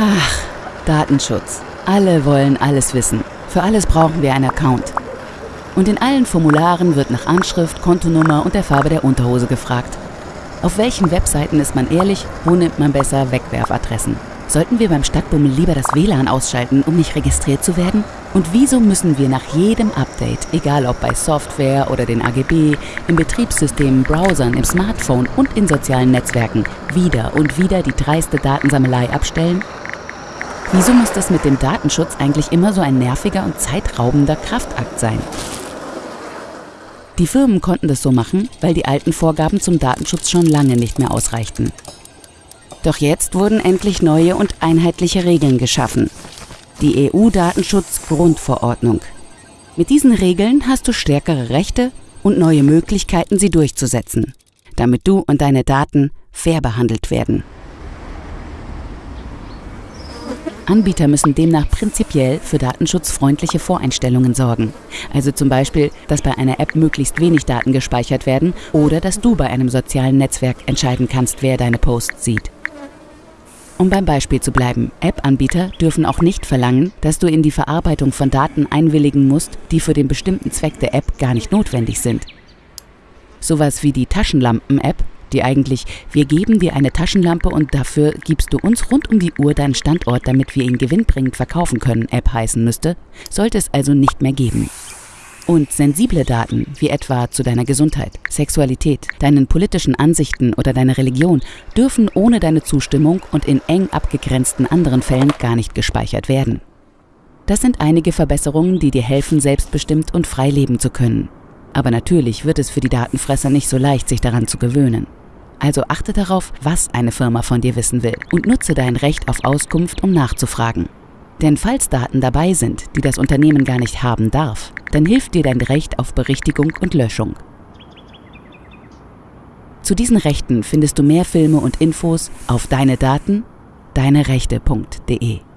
Ach, Datenschutz. Alle wollen alles wissen. Für alles brauchen wir einen Account. Und in allen Formularen wird nach Anschrift, Kontonummer und der Farbe der Unterhose gefragt. Auf welchen Webseiten ist man ehrlich, wo nimmt man besser Wegwerfadressen? Sollten wir beim Stadtbummel lieber das WLAN ausschalten, um nicht registriert zu werden? Und wieso müssen wir nach jedem Update, egal ob bei Software oder den AGB, im Betriebssystem, Browsern, im Smartphone und in sozialen Netzwerken wieder und wieder die dreiste Datensammelei abstellen? Wieso muss das mit dem Datenschutz eigentlich immer so ein nerviger und zeitraubender Kraftakt sein? Die Firmen konnten das so machen, weil die alten Vorgaben zum Datenschutz schon lange nicht mehr ausreichten. Doch jetzt wurden endlich neue und einheitliche Regeln geschaffen. Die EU-Datenschutz-Grundverordnung. Mit diesen Regeln hast du stärkere Rechte und neue Möglichkeiten, sie durchzusetzen, damit du und deine Daten fair behandelt werden. Anbieter müssen demnach prinzipiell für datenschutzfreundliche Voreinstellungen sorgen. Also zum Beispiel, dass bei einer App möglichst wenig Daten gespeichert werden oder dass du bei einem sozialen Netzwerk entscheiden kannst, wer deine Posts sieht. Um beim Beispiel zu bleiben, App-Anbieter dürfen auch nicht verlangen, dass du in die Verarbeitung von Daten einwilligen musst, die für den bestimmten Zweck der App gar nicht notwendig sind. Sowas wie die Taschenlampen-App, die eigentlich wir geben dir eine Taschenlampe und dafür gibst du uns rund um die Uhr deinen Standort, damit wir ihn gewinnbringend verkaufen können, App heißen müsste, sollte es also nicht mehr geben. Und sensible Daten, wie etwa zu deiner Gesundheit, Sexualität, deinen politischen Ansichten oder deiner Religion, dürfen ohne deine Zustimmung und in eng abgegrenzten anderen Fällen gar nicht gespeichert werden. Das sind einige Verbesserungen, die dir helfen, selbstbestimmt und frei leben zu können. Aber natürlich wird es für die Datenfresser nicht so leicht, sich daran zu gewöhnen. Also achte darauf, was eine Firma von dir wissen will und nutze dein Recht auf Auskunft, um nachzufragen. Denn falls Daten dabei sind, die das Unternehmen gar nicht haben darf, dann hilft dir dein Recht auf Berichtigung und Löschung. Zu diesen Rechten findest du mehr Filme und Infos auf deine Daten, deinerechte.de.